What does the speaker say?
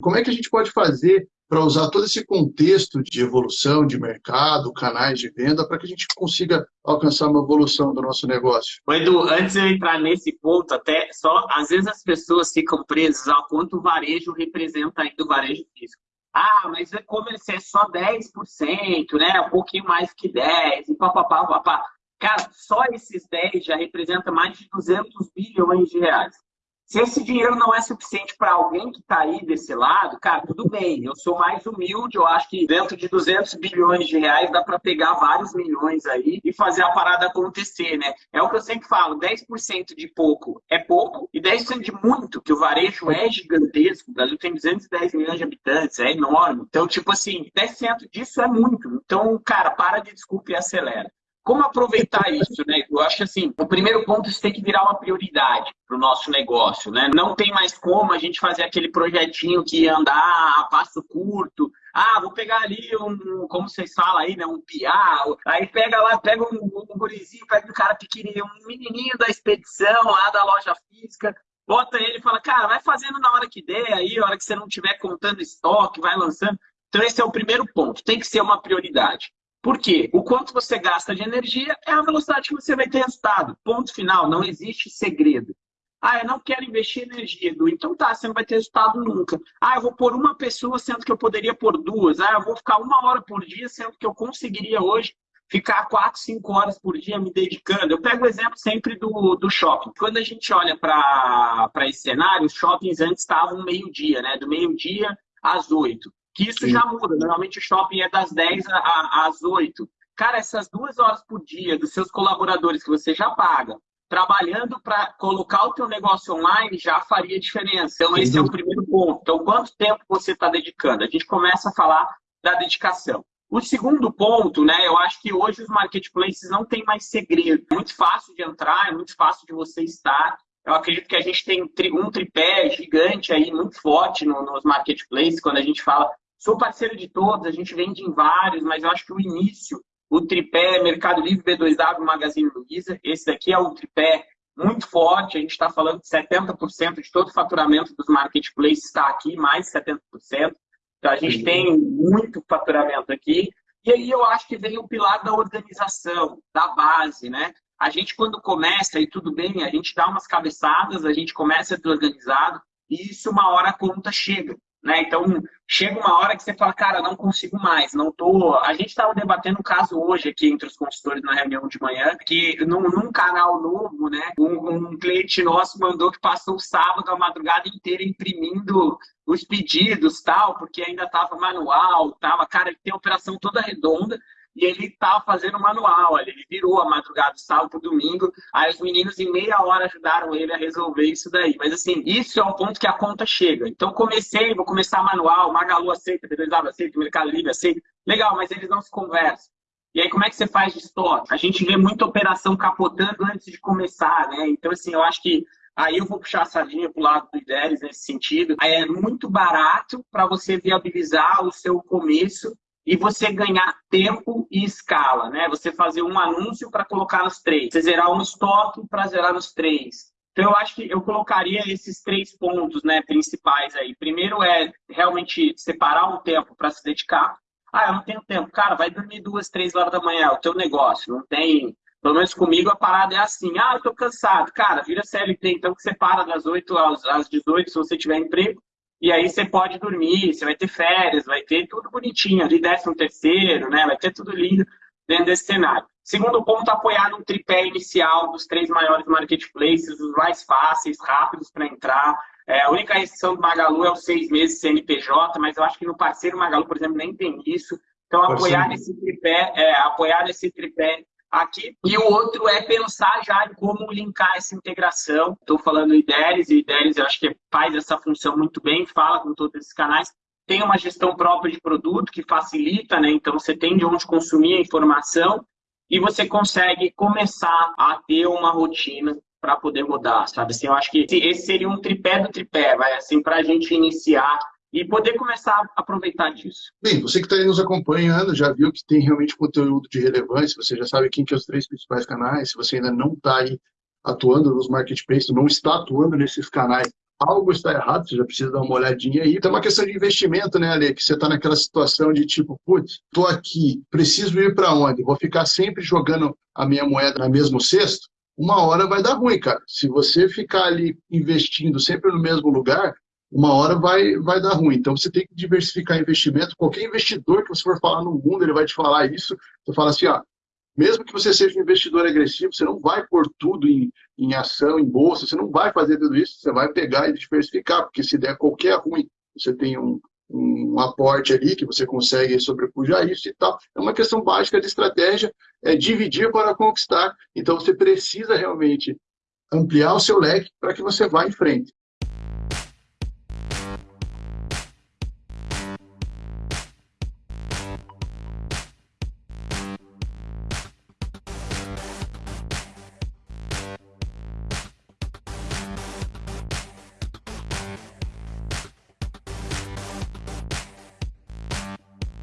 Como é que a gente pode fazer para usar todo esse contexto de evolução de mercado, canais de venda, para que a gente consiga alcançar uma evolução do nosso negócio. Edu, antes de eu entrar nesse ponto, até só, às vezes as pessoas ficam presas ao quanto o varejo representa ainda o varejo físico. Ah, mas é como ele é só 10%, né? Um pouquinho mais que 10%, e papapá, papapá. Cara, só esses 10 já representa mais de 200 bilhões de reais. Se esse dinheiro não é suficiente para alguém que está aí desse lado, cara, tudo bem. Eu sou mais humilde, eu acho que dentro de 200 bilhões de reais dá para pegar vários milhões aí e fazer a parada acontecer, né? É o que eu sempre falo, 10% de pouco é pouco e 10% de muito, que o varejo é gigantesco. O Brasil tem 210 milhões de habitantes, é enorme. Então, tipo assim, 10% disso é muito. Então, cara, para de desculpa e acelera. Como aproveitar isso, né? Eu acho assim, o primeiro ponto isso tem que virar uma prioridade para o nosso negócio, né? Não tem mais como a gente fazer aquele projetinho que andar a passo curto. Ah, vou pegar ali um, como vocês falam aí, né? Um piá. Aí pega lá, pega um, um gurizinho, pega um cara pequenininho, um menininho da expedição lá da loja física, bota ele e fala, cara, vai fazendo na hora que der aí, a hora que você não estiver contando estoque, vai lançando. Então esse é o primeiro ponto, tem que ser uma prioridade. Por quê? O quanto você gasta de energia é a velocidade que você vai ter resultado. Ponto final, não existe segredo. Ah, eu não quero investir energia, Edu. Então tá, você não vai ter resultado nunca. Ah, eu vou pôr uma pessoa, sendo que eu poderia pôr duas. Ah, eu vou ficar uma hora por dia, sendo que eu conseguiria hoje ficar quatro, cinco horas por dia me dedicando. Eu pego o exemplo sempre do, do shopping. Quando a gente olha para esse cenário, os shoppings antes estavam meio-dia, né? Do meio-dia às oito que isso Sim. já muda. Normalmente o shopping é das 10 às 8. Cara, essas duas horas por dia dos seus colaboradores que você já paga, trabalhando para colocar o teu negócio online já faria diferença. Então, esse é o primeiro ponto. Então, quanto tempo você está dedicando? A gente começa a falar da dedicação. O segundo ponto, né, eu acho que hoje os marketplaces não têm mais segredo. É muito fácil de entrar, é muito fácil de você estar. Eu acredito que a gente tem um tripé gigante aí, muito forte nos marketplaces, quando a gente fala Sou parceiro de todos, a gente vende em vários, mas eu acho que o início, o tripé Mercado Livre, B2W, Magazine Luiza, esse daqui é um tripé muito forte, a gente está falando de 70% de todo o faturamento dos marketplaces está aqui, mais 70%. Então, a gente tem muito faturamento aqui. E aí eu acho que vem o pilar da organização, da base, né? A gente, quando começa, e tudo bem, a gente dá umas cabeçadas, a gente começa a ter organizado, e isso uma hora a conta chega. Né? Então, chega uma hora que você fala, cara, não consigo mais, não tô. A gente estava debatendo um caso hoje aqui entre os consultores na reunião de manhã, que num, num canal novo, né, um, um, cliente nosso mandou que passou o sábado a madrugada inteira imprimindo os pedidos, tal, porque ainda estava manual, tava, cara, ele tem a operação toda redonda, e ele estava fazendo manual, ele virou a madrugada, sábado, domingo, aí os meninos em meia hora ajudaram ele a resolver isso daí. Mas assim, isso é um ponto que a conta chega. Então comecei, vou começar manual, Magalu aceita, B2W aceita, Mercado Livre aceita. Legal, mas eles não se conversam. E aí, como é que você faz de estoque? A gente vê muita operação capotando antes de começar, né? Então, assim, eu acho que Aí eu vou puxar a sardinha para o lado do Ideres nesse sentido. É muito barato para você viabilizar o seu começo e você ganhar tempo e escala, né? Você fazer um anúncio para colocar nos três, você zerar um estoque para zerar nos três. Então eu acho que eu colocaria esses três pontos, né, principais aí. Primeiro é realmente separar um tempo para se dedicar. Ah, eu não tenho tempo. Cara, vai dormir duas, três horas da manhã, é o teu negócio. Não tem. Pelo menos comigo a parada é assim. Ah, eu tô cansado. Cara, vira CLT, então que você para das 8 às, às 18 se você tiver emprego. E aí você pode dormir, você vai ter férias, vai ter tudo bonitinho, ali décimo terceiro, né? Vai ter tudo lindo dentro desse cenário. Segundo ponto, apoiar no tripé inicial dos três maiores marketplaces, os mais fáceis, rápidos para entrar. É, a única restrição do Magalu é os seis meses CNPJ, mas eu acho que no parceiro Magalu, por exemplo, nem tem isso. Então, apoiar nesse tripé, é, apoiar nesse tripé aqui. E o outro é pensar já em como linkar essa integração. Estou falando IDERES, e IDERES eu acho que faz essa função muito bem, fala com todos esses canais. Tem uma gestão própria de produto que facilita, né? Então você tem de onde consumir a informação e você consegue começar a ter uma rotina para poder rodar, sabe? Assim, eu acho que esse seria um tripé do tripé, vai assim, para a gente iniciar e poder começar a aproveitar disso. Bem, você que está aí nos acompanhando já viu que tem realmente conteúdo de relevância, você já sabe quem que é os três principais canais, se você ainda não está aí atuando nos marketplaces, não está atuando nesses canais, algo está errado, você já precisa dar uma olhadinha aí. É uma questão de investimento, né, Ale? Que você está naquela situação de tipo, putz, estou aqui, preciso ir para onde? Vou ficar sempre jogando a minha moeda no mesmo cesto? Uma hora vai dar ruim, cara. Se você ficar ali investindo sempre no mesmo lugar, uma hora vai, vai dar ruim. Então você tem que diversificar investimento. Qualquer investidor que você for falar no mundo, ele vai te falar isso. Você fala assim, ó, mesmo que você seja um investidor agressivo, você não vai pôr tudo em, em ação, em bolsa, você não vai fazer tudo isso, você vai pegar e diversificar, porque se der qualquer ruim, você tem um, um aporte ali que você consegue sobrepujar isso e tal. É uma questão básica de estratégia, é dividir para conquistar. Então você precisa realmente ampliar o seu leque para que você vá em frente.